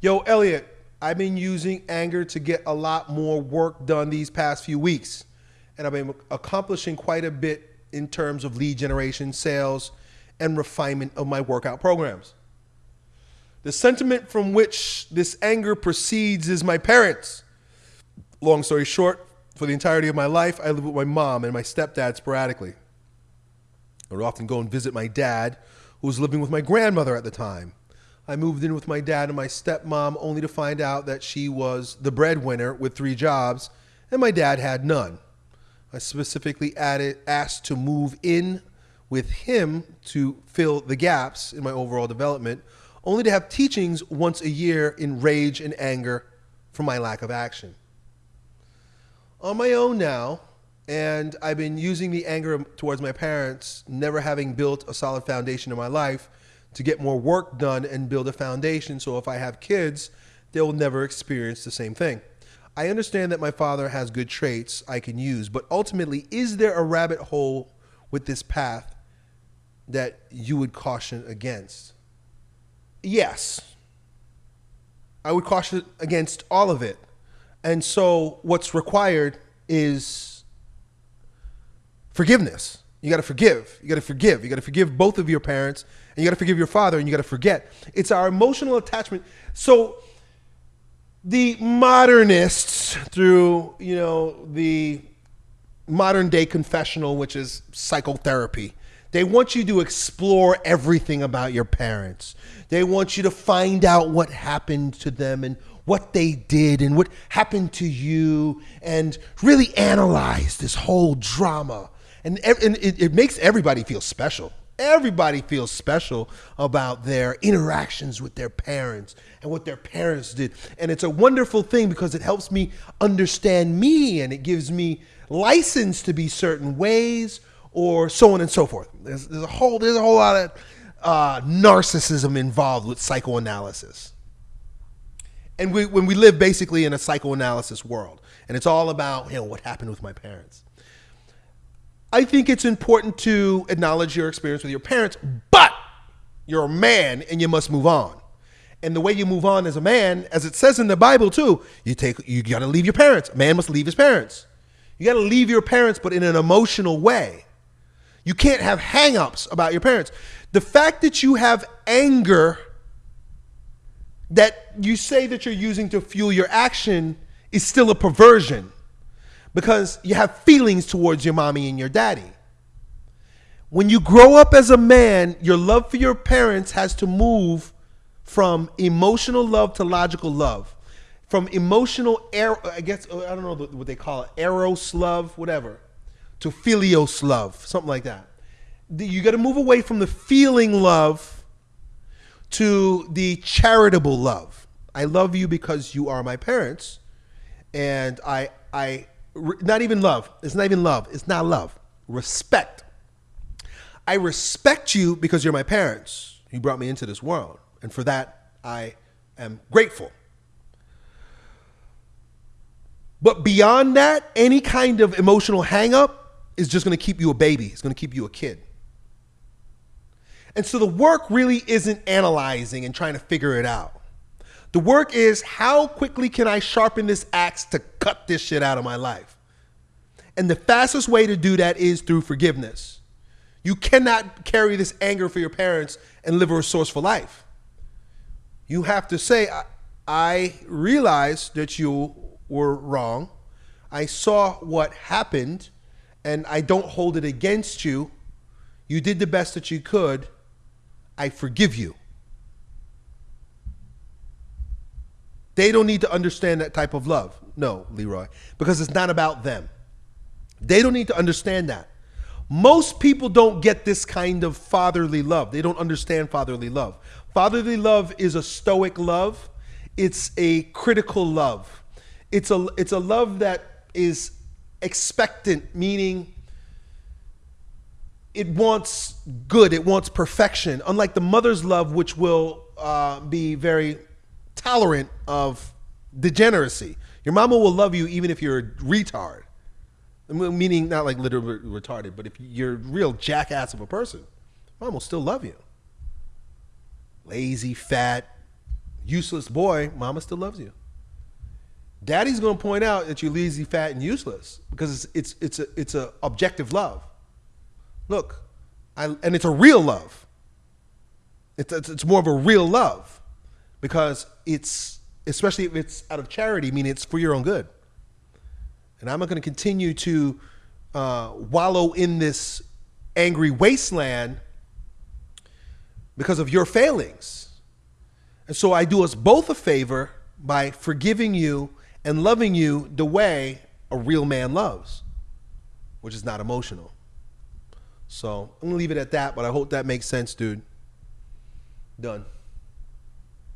Yo, Elliot, I've been using anger to get a lot more work done these past few weeks. And I've been accomplishing quite a bit in terms of lead generation, sales, and refinement of my workout programs. The sentiment from which this anger proceeds is my parents. Long story short, for the entirety of my life, I lived with my mom and my stepdad sporadically. I would often go and visit my dad, who was living with my grandmother at the time. I moved in with my dad and my stepmom only to find out that she was the breadwinner with three jobs and my dad had none. I specifically added, asked to move in with him to fill the gaps in my overall development, only to have teachings once a year in rage and anger for my lack of action. On my own now, and I've been using the anger towards my parents, never having built a solid foundation in my life, to get more work done and build a foundation so if I have kids, they will never experience the same thing. I understand that my father has good traits I can use, but ultimately, is there a rabbit hole with this path that you would caution against? Yes. I would caution against all of it. And so, what's required is forgiveness. You got to forgive. You got to forgive. You got to forgive both of your parents, and you got to forgive your father, and you got to forget. It's our emotional attachment. So, the modernists, through you know the modern day confessional, which is psychotherapy, they want you to explore everything about your parents. They want you to find out what happened to them and what they did and what happened to you and really analyze this whole drama. And, and it, it makes everybody feel special. Everybody feels special about their interactions with their parents and what their parents did. And it's a wonderful thing because it helps me understand me and it gives me license to be certain ways or so on and so forth. There's, there's a whole there's a whole lot of uh, narcissism involved with psychoanalysis. And we, when we live basically in a psychoanalysis world, and it's all about you know what happened with my parents. I think it's important to acknowledge your experience with your parents, but you're a man and you must move on. And the way you move on as a man, as it says in the Bible too, you take you got to leave your parents. A man must leave his parents. You got to leave your parents, but in an emotional way. You can't have hangups about your parents. The fact that you have anger that you say that you're using to fuel your action is still a perversion because you have feelings towards your mommy and your daddy. When you grow up as a man, your love for your parents has to move from emotional love to logical love. From emotional, I guess, I don't know what they call it, eros love, whatever, to philios love, something like that. You got to move away from the feeling love to the charitable love. I love you because you are my parents, and I, I, not even love. It's not even love. It's not love. Respect. I respect you because you're my parents. You brought me into this world, and for that I am grateful. But beyond that, any kind of emotional hangup is just going to keep you a baby. It's going to keep you a kid. And so the work really isn't analyzing and trying to figure it out. The work is how quickly can I sharpen this axe to cut this shit out of my life? And the fastest way to do that is through forgiveness. You cannot carry this anger for your parents and live a resourceful life. You have to say, I, I realized that you were wrong. I saw what happened and I don't hold it against you. You did the best that you could. I forgive you. They don't need to understand that type of love. No, Leroy, because it's not about them. They don't need to understand that. Most people don't get this kind of fatherly love. They don't understand fatherly love. Fatherly love is a stoic love. It's a critical love. It's a it's a love that is expectant, meaning it wants good, it wants perfection. Unlike the mother's love, which will uh, be very tolerant of degeneracy. Your mama will love you even if you're a retard. Meaning not like literally retarded, but if you're a real jackass of a person, mom will still love you. Lazy, fat, useless boy, mama still loves you. Daddy's gonna point out that you're lazy, fat, and useless because it's it's it's a it's a objective love. Look, I, and it's a real love. It's, it's it's more of a real love because it's especially if it's out of charity, meaning it's for your own good. And I'm not going to continue to uh, wallow in this angry wasteland because of your failings. And so I do us both a favor by forgiving you and loving you the way a real man loves, which is not emotional. So I'm gonna leave it at that, but I hope that makes sense, dude. Done.